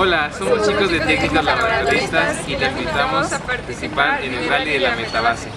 Hola, somos chicos de técnicos laboratoristas y te invitamos a participar en el Rally de la Metabase.